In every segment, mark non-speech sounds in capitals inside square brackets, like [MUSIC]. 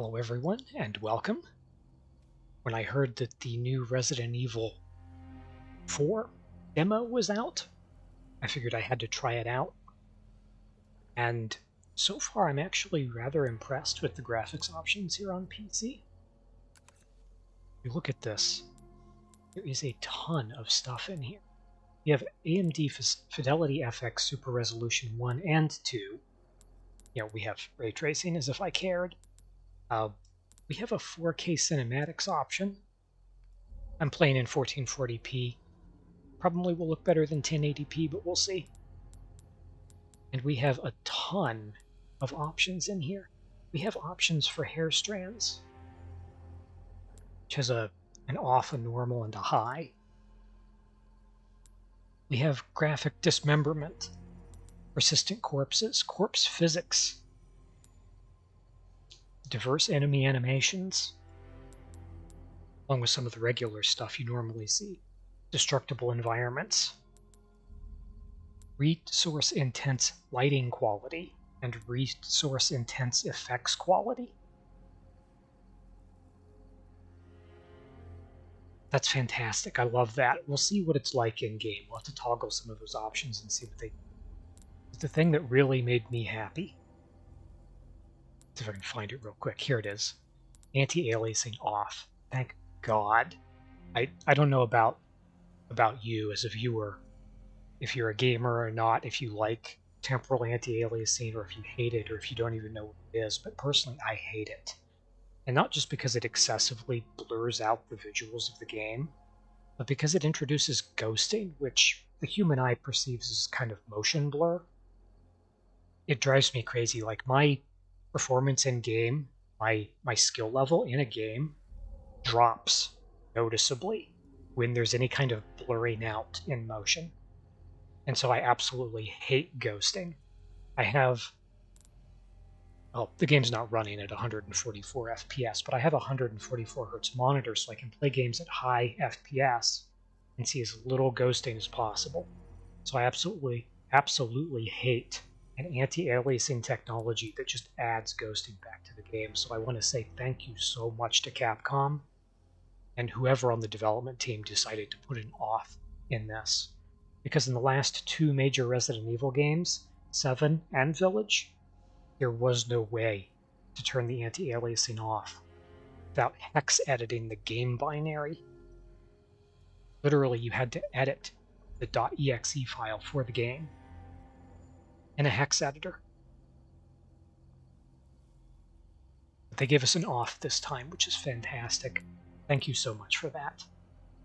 Hello everyone and welcome. When I heard that the new Resident Evil 4 demo was out, I figured I had to try it out. And so far I'm actually rather impressed with the graphics options here on PC. You look at this, there is a ton of stuff in here. We have AMD Fidelity FX Super Resolution 1 and 2. You know, we have ray tracing as if I cared. Uh, we have a 4K cinematics option. I'm playing in 1440p. Probably will look better than 1080p, but we'll see. And we have a ton of options in here. We have options for hair strands, which has a an off, a normal, and a high. We have graphic dismemberment, persistent corpses, corpse physics, diverse enemy animations, along with some of the regular stuff you normally see. Destructible environments, resource intense lighting quality, and resource intense effects quality. That's fantastic. I love that. We'll see what it's like in game. We'll have to toggle some of those options and see what they. The thing that really made me happy see if I can find it real quick. Here it is. Anti-aliasing off. Thank God. I I don't know about about you as a viewer, if you're a gamer or not, if you like temporal anti-aliasing or if you hate it or if you don't even know what it is, but personally I hate it. And not just because it excessively blurs out the visuals of the game, but because it introduces ghosting, which the human eye perceives as kind of motion blur. It drives me crazy. Like my performance in game, my my skill level in a game drops noticeably when there's any kind of blurring out in motion. And so I absolutely hate ghosting. I have well, the game's not running at 144 FPS, but I have a 144 hertz monitor so I can play games at high FPS and see as little ghosting as possible. So I absolutely, absolutely hate an anti-aliasing technology that just adds ghosting back to the game. So I want to say thank you so much to Capcom and whoever on the development team decided to put an off in this. Because in the last two major Resident Evil games, 7 and Village, there was no way to turn the anti-aliasing off without hex editing the game binary. Literally, you had to edit the .exe file for the game in a hex editor. But they gave us an off this time, which is fantastic. Thank you so much for that.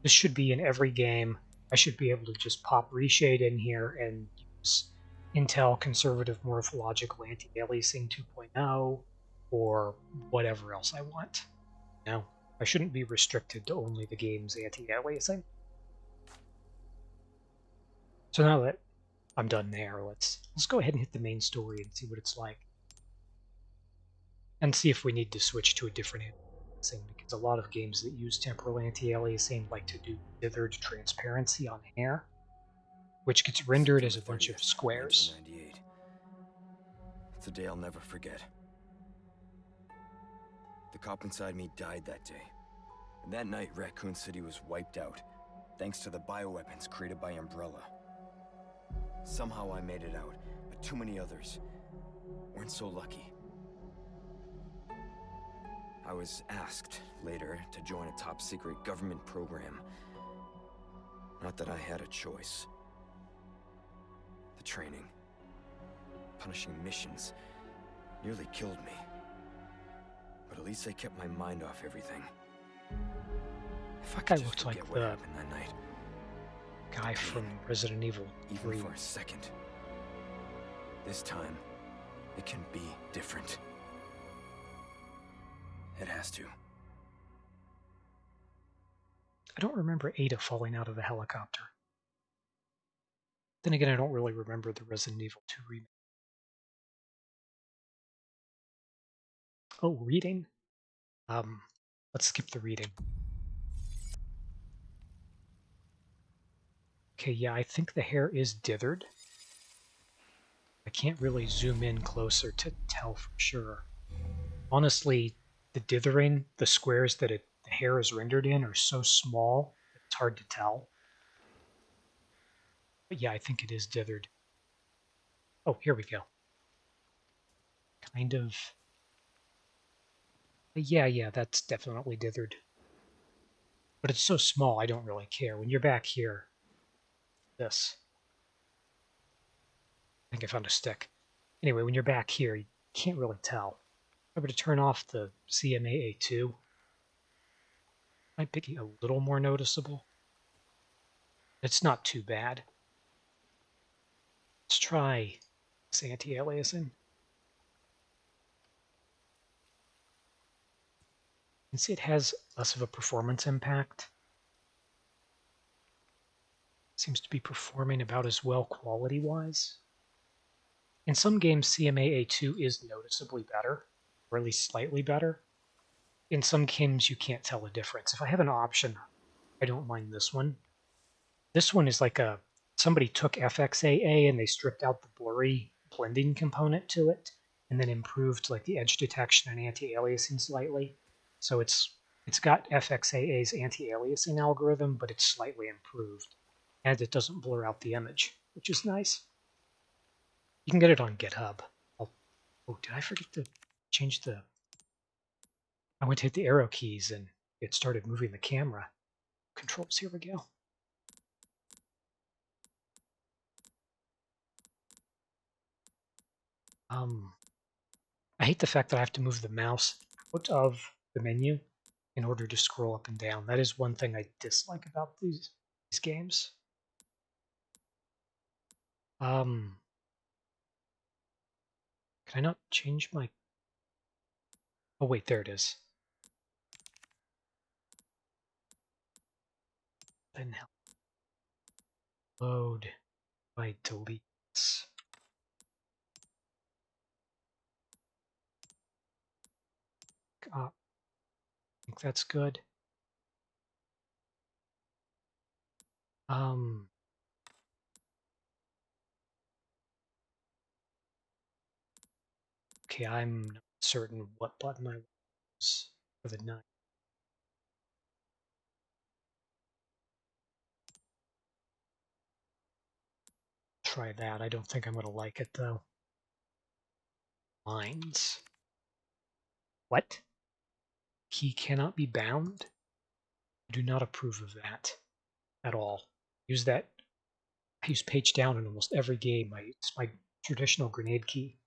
This should be in every game. I should be able to just pop reshade in here and use Intel Conservative Morphological Anti-Aliasing 2.0 or whatever else I want. No, I shouldn't be restricted to only the game's anti-aliasing. So now that I'm done there. Let's let's go ahead and hit the main story and see what it's like. And see if we need to switch to a different thing because a lot of games that use temporal anti-aliasing like to do dithered transparency on hair, which gets rendered as a bunch of squares. It's a day I'll never forget. The cop inside me died that day. And that night, Raccoon City was wiped out, thanks to the bioweapons created by Umbrella. Somehow I made it out, but too many others weren't so lucky. I was asked later to join a top secret government program. Not that I had a choice. The training, punishing missions, nearly killed me. But at least I kept my mind off everything. If that guy looked like the uh, that night guy from Resident Evil 3. Even for a second. This time, it can be different. It has to. I don't remember Ada falling out of the helicopter. Then again, I don't really remember the Resident Evil 2 remake. Oh, reading? Um, let's skip the reading. Okay, yeah, I think the hair is dithered. I can't really zoom in closer to tell for sure. Honestly, the dithering, the squares that it, the hair is rendered in are so small, it's hard to tell. But yeah, I think it is dithered. Oh, here we go. Kind of. Yeah, yeah, that's definitely dithered. But it's so small, I don't really care. When you're back here, this. I think I found a stick. Anyway, when you're back here, you can't really tell. Were to turn off the CMA A2, might be a little more noticeable. It's not too bad. Let's try this anti-aliasing. You can see it has less of a performance impact. Seems to be performing about as well quality-wise. In some games, CMA A2 is noticeably better, or at least slightly better. In some games, you can't tell a difference. If I have an option, I don't mind this one. This one is like a somebody took FXAA and they stripped out the blurry blending component to it, and then improved like the edge detection and anti-aliasing slightly. So it's it's got FXAA's anti-aliasing algorithm, but it's slightly improved, and it doesn't blur out the image, which is nice. You can get it on GitHub. I'll, oh, did I forget to change the... I went to hit the arrow keys and it started moving the camera. Controls, here we go. Um, I hate the fact that I have to move the mouse out of the menu in order to scroll up and down. That is one thing I dislike about these, these games. Um, can I not change my... Oh wait, there it is. Then load by deletes. Uh, I think that's good. Um, Okay, I'm not certain what button I use for the nine. Try that. I don't think I'm going to like it though. Lines. What? He cannot be bound? I do not approve of that at all. Use that. I use page down in almost every game. I, it's my traditional grenade key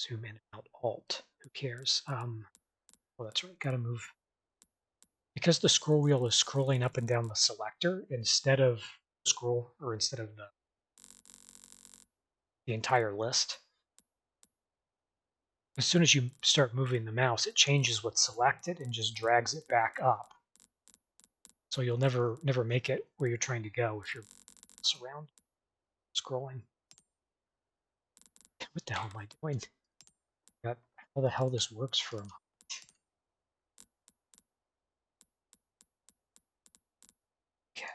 zoom in and out alt. Who cares? Um, well, that's right. Got to move. Because the scroll wheel is scrolling up and down the selector instead of scroll or instead of the the entire list. As soon as you start moving the mouse, it changes what's selected and just drags it back up. So you'll never never make it where you're trying to go if you're around scrolling. What the hell am I doing? How the hell this works for him. Okay.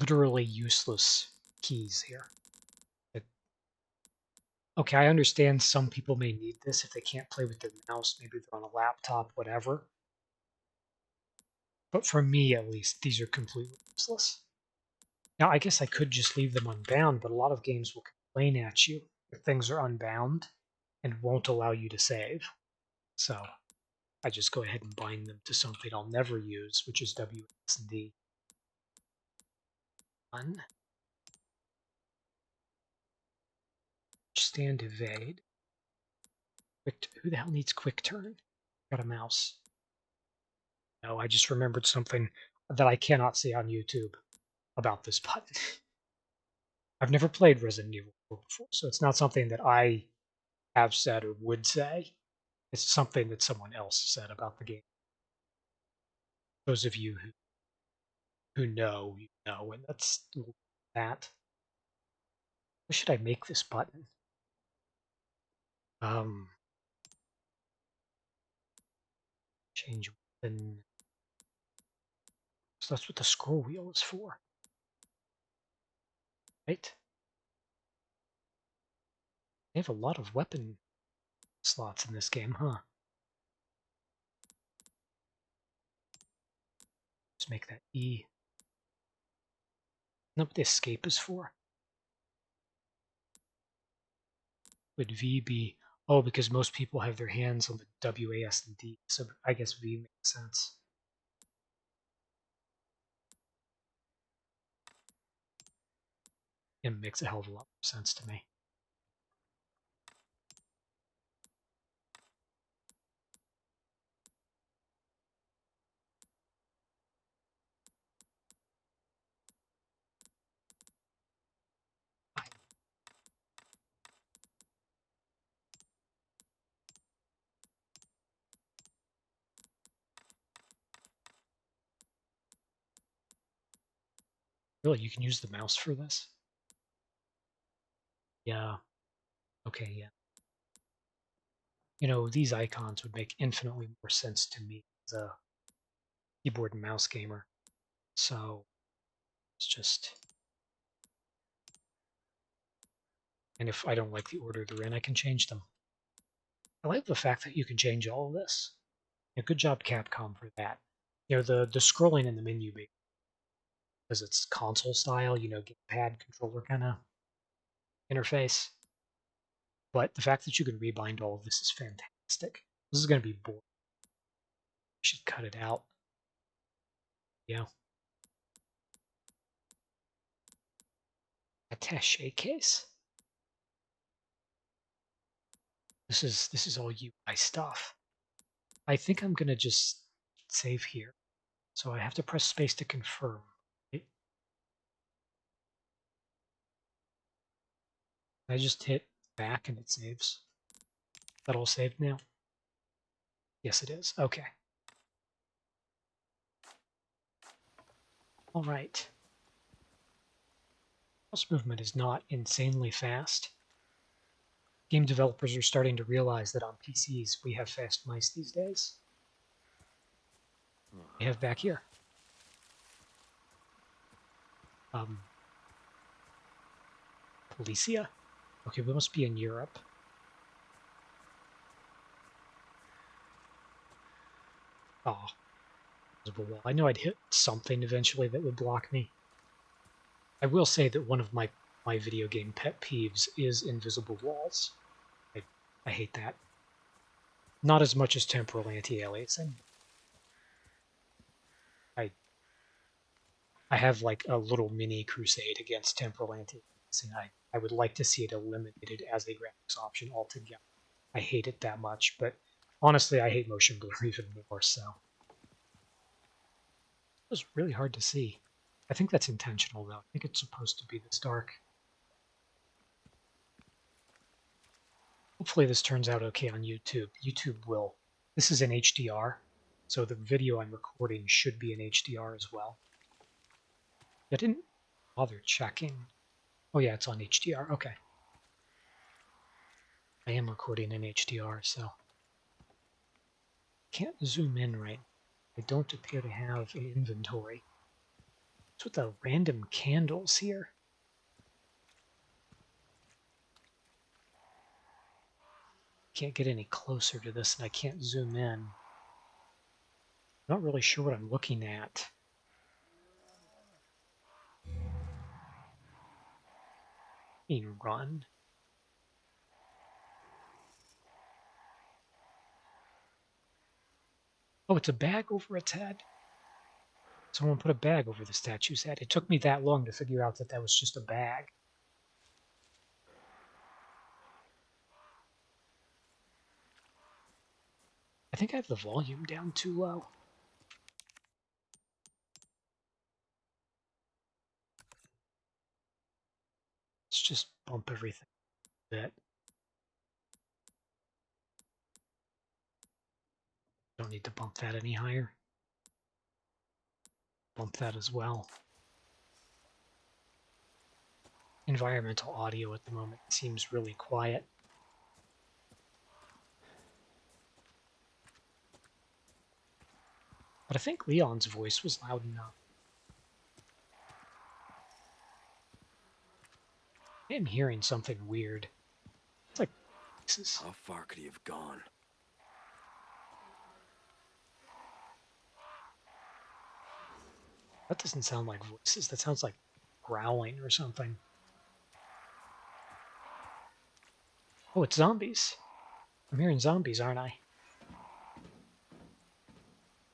Literally useless keys here. Okay, I understand some people may need this if they can't play with their mouse. Maybe they're on a laptop, whatever. But for me, at least, these are completely useless. Now, I guess I could just leave them unbound, but a lot of games will complain at you things are unbound and won't allow you to save. So I just go ahead and bind them to something I'll never use, which is WSD. One. Stand evade. Quick, who the hell needs quick turn? Got a mouse. No, I just remembered something that I cannot see on YouTube about this button. [LAUGHS] I've never played Resident Evil before, so it's not something that I have said or would say. It's something that someone else said about the game. Those of you who who know, you know, and that's that. What should I make this button? Um, change weapon. So that's what the scroll wheel is for. Right? They have a lot of weapon slots in this game, huh? Let's make that E. Know what the escape is for? Would V be... Oh, because most people have their hands on the W, A, S, and D, so I guess V makes sense. It makes a hell of a lot more sense to me. Really, you can use the mouse for this? Yeah. Okay, yeah. You know, these icons would make infinitely more sense to me as a keyboard and mouse gamer. So, it's just... And if I don't like the order they're in, I can change them. I like the fact that you can change all of this. Yeah, good job, Capcom, for that. You know, the, the scrolling in the menu because it's console style, you know, gamepad controller kind of interface. But the fact that you can rebind all of this is fantastic. This is going to be boring. I should cut it out. Yeah. Attaché case. This is this is all UI stuff. I think I'm gonna just save here. So I have to press space to confirm. I just hit back and it saves. That all saved now? Yes, it is. Okay. All right. Mouse movement is not insanely fast. Game developers are starting to realize that on PCs we have fast mice these days. We have back here. Um, Policia? Okay, we must be in Europe. Oh. I know I'd hit something eventually that would block me. I will say that one of my, my video game pet peeves is invisible walls. I, I hate that. Not as much as temporal anti-aliasing. I I have like a little mini crusade against temporal anti-aliasing. I I would like to see it eliminated as a graphics option altogether. I hate it that much, but honestly, I hate motion blur [LAUGHS] even more so. It was really hard to see. I think that's intentional, though. I think it's supposed to be this dark. Hopefully this turns out okay on YouTube. YouTube will. This is an HDR, so the video I'm recording should be in HDR as well. I didn't bother checking Oh yeah, it's on HDR. Okay. I am recording in HDR, so can't zoom in right. I don't appear to have an inventory. What's with the random candles here? Can't get any closer to this and I can't zoom in. Not really sure what I'm looking at. Run. Oh, it's a bag over its head. Someone put a bag over the statue's head. It took me that long to figure out that that was just a bag. I think I have the volume down too low. just bump everything a bit. Don't need to bump that any higher. Bump that as well. Environmental audio at the moment seems really quiet. But I think Leon's voice was loud enough. I am hearing something weird. It's like voices. How far could he have gone? That doesn't sound like voices. That sounds like growling or something. Oh, it's zombies. I'm hearing zombies, aren't I?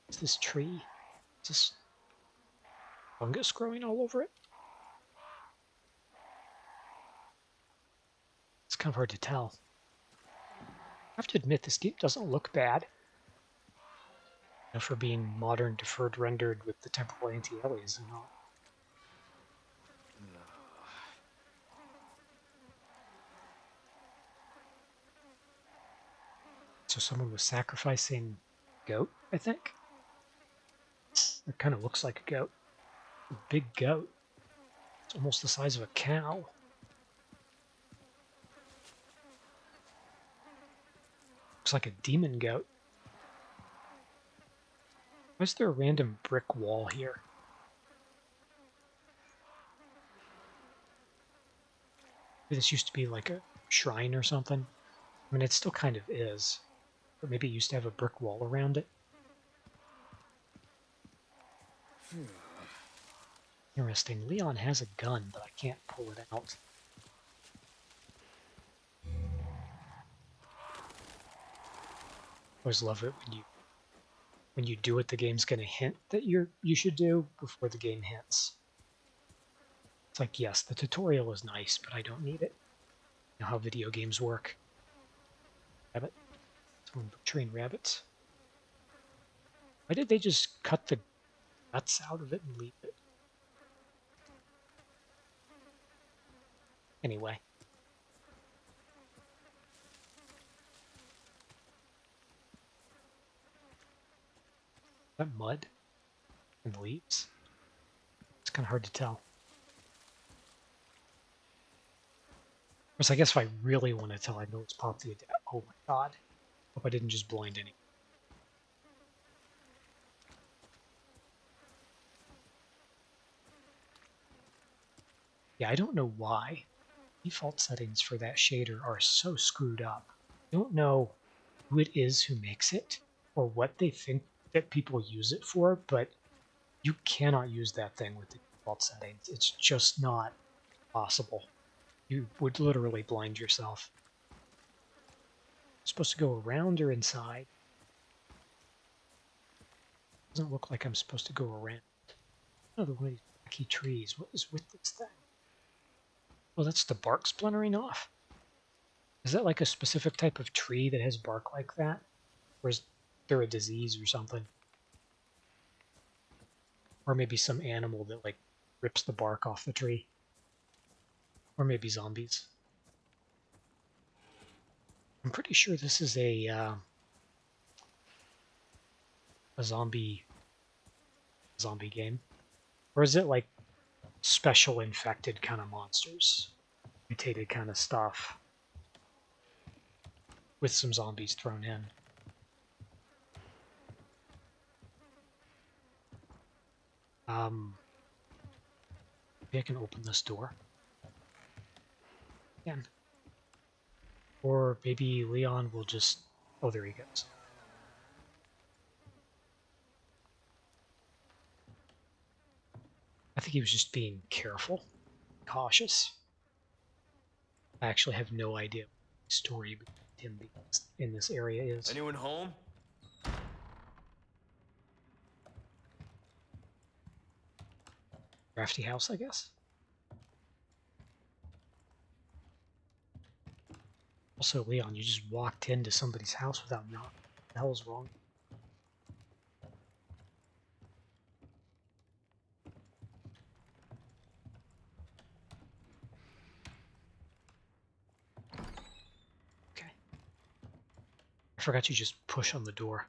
Is this tree? Is this fungus growing all over it? Kind of hard to tell. I have to admit, this game doesn't look bad. You know, for being modern, deferred, rendered with the temporal anti-alias and all. So someone was sacrificing goat, I think. It kind of looks like a goat. A big goat. It's almost the size of a cow. Looks like a demon goat. Why is there a random brick wall here? Maybe this used to be like a shrine or something. I mean, it still kind of is. But maybe it used to have a brick wall around it. Hmm. Interesting. Leon has a gun, but I can't pull it out. Always love it when you when you do what the game's gonna hint that you're you should do before the game hints. It's like yes, the tutorial is nice, but I don't need it. You know how video games work. Rabbit. Someone train rabbits. Why did they just cut the guts out of it and leave it? Anyway. That mud and leaves? It's kind of hard to tell. Whereas I guess if I really want to tell, I know it's pop the Oh my god. Hope I didn't just blind any. Yeah, I don't know why default settings for that shader are so screwed up. I don't know who it is who makes it or what they think that people use it for, but you cannot use that thing with the default settings. It's just not possible. You would literally blind yourself. supposed to go around or inside? Doesn't look like I'm supposed to go around. Another one of these wacky trees. What is with this thing? Well, that's the bark splintering off. Is that like a specific type of tree that has bark like that? Or is there a disease or something? Or maybe some animal that like rips the bark off the tree. Or maybe zombies. I'm pretty sure this is a uh, a zombie zombie game. Or is it like special infected kind of monsters? Mutated kind of stuff. With some zombies thrown in. Um, maybe I can open this door. Again. Or maybe Leon will just... Oh, there he goes. I think he was just being careful, cautious. I actually have no idea what the story him in this area is. Anyone home? Crafty house, I guess. Also, Leon, you just walked into somebody's house without knocking. Hell is wrong? Okay. I forgot you just push on the door.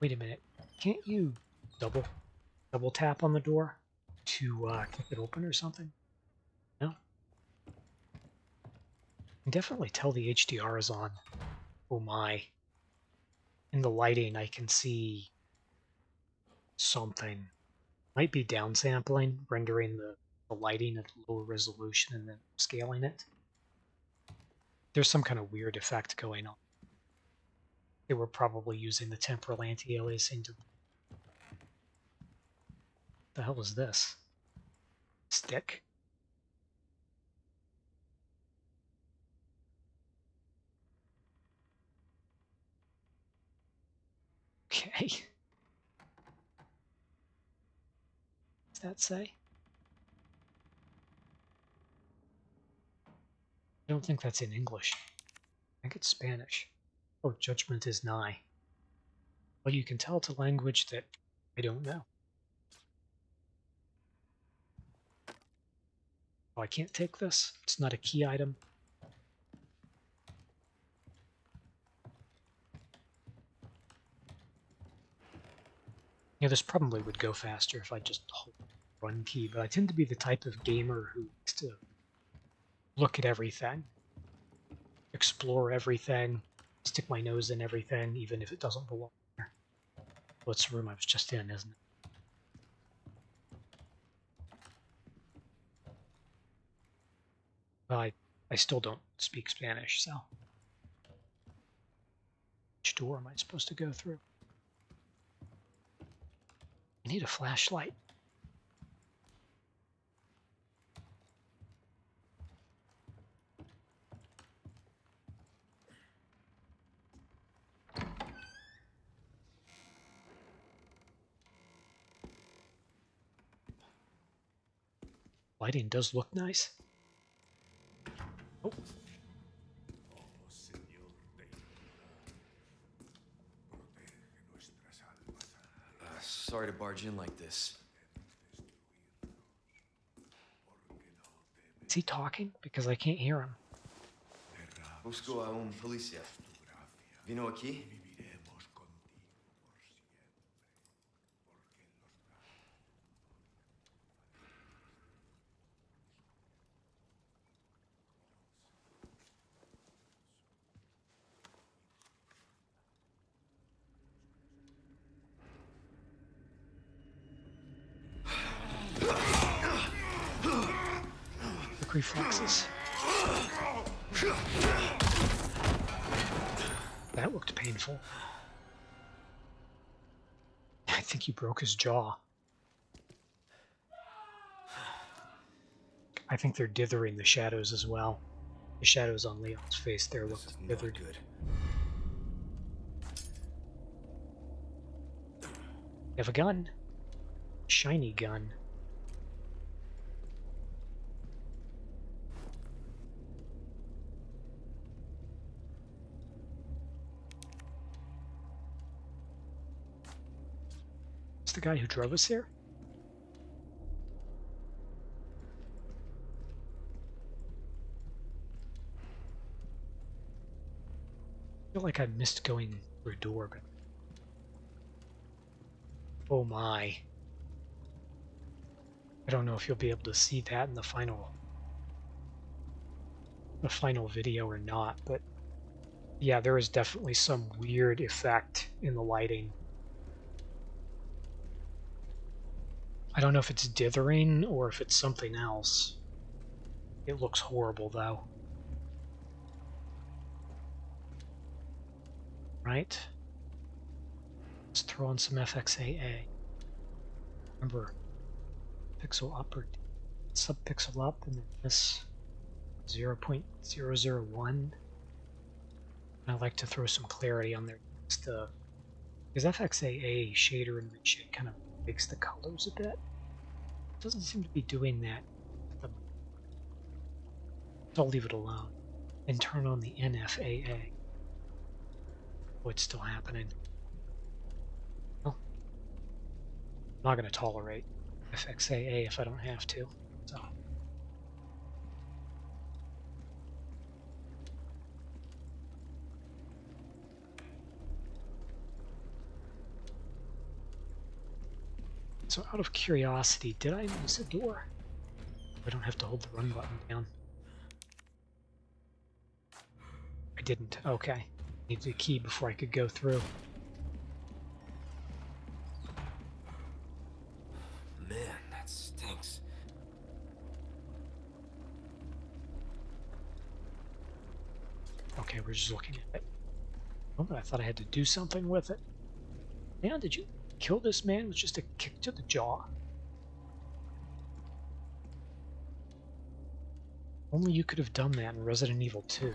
Wait a minute. Can't you double double tap on the door to uh, kick it open or something? No? Definitely tell the HDR is on. Oh my. In the lighting, I can see something. Might be downsampling, rendering the, the lighting at lower resolution and then scaling it. There's some kind of weird effect going on. They were probably using the temporal anti-aliasing to... The hell is this? Stick? Okay. [LAUGHS] What's that say? I don't think that's in English. I think it's Spanish. Oh, judgment is nigh. Well, you can tell it's a language that I don't know. Oh, I can't take this. It's not a key item. Yeah, this probably would go faster if I just hold one key, but I tend to be the type of gamer who likes to look at everything, explore everything, stick my nose in everything, even if it doesn't belong there. Well, the room I was just in, isn't it? I, I still don't speak Spanish, so. Which door am I supposed to go through? I need a flashlight. Lighting does look nice. Oh. Uh, sorry to barge in like this. Is he talking? Because I can't hear him. Busco a un policía. Vino aquí? Quick reflexes. That looked painful. I think he broke his jaw. I think they're dithering the shadows as well. The shadows on Leon's face there look This is not dithered. good. You have a gun. Shiny gun. The guy who drove us here? I feel like I missed going through a door, but Oh my. I don't know if you'll be able to see that in the final the final video or not, but yeah, there is definitely some weird effect in the lighting. I don't know if it's dithering or if it's something else. It looks horrible though. Right? Let's throw on some FXAA. Remember, pixel up or subpixel up, and then this 0.001. I like to throw some clarity on there just to, because FXAA shader and shit kind of makes the colors a bit. doesn't seem to be doing that. at the- I'll leave it alone and turn on the NFAA. What's oh, still happening. I'm not going to tolerate FXAA if I don't have to. So. So out of curiosity, did I miss a door? I don't have to hold the run button down. I didn't. Okay. Needed a key before I could go through. Man, that stinks. Okay, we're just looking at it. Oh, but I thought I had to do something with it. Man, did you kill this man with just a kick to the jaw? Only you could have done that in Resident Evil 2.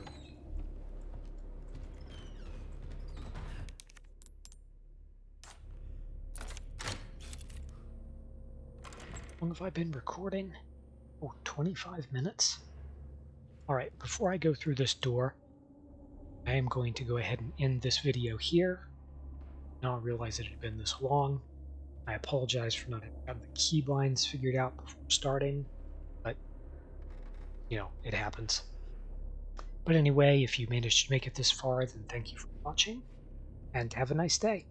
How long have I been recording? Oh, 25 minutes? Alright, before I go through this door, I am going to go ahead and end this video here. Now I realize it had been this long. I apologize for not having the key keybinds figured out before starting, but, you know, it happens. But anyway, if you managed to make it this far, then thank you for watching, and have a nice day.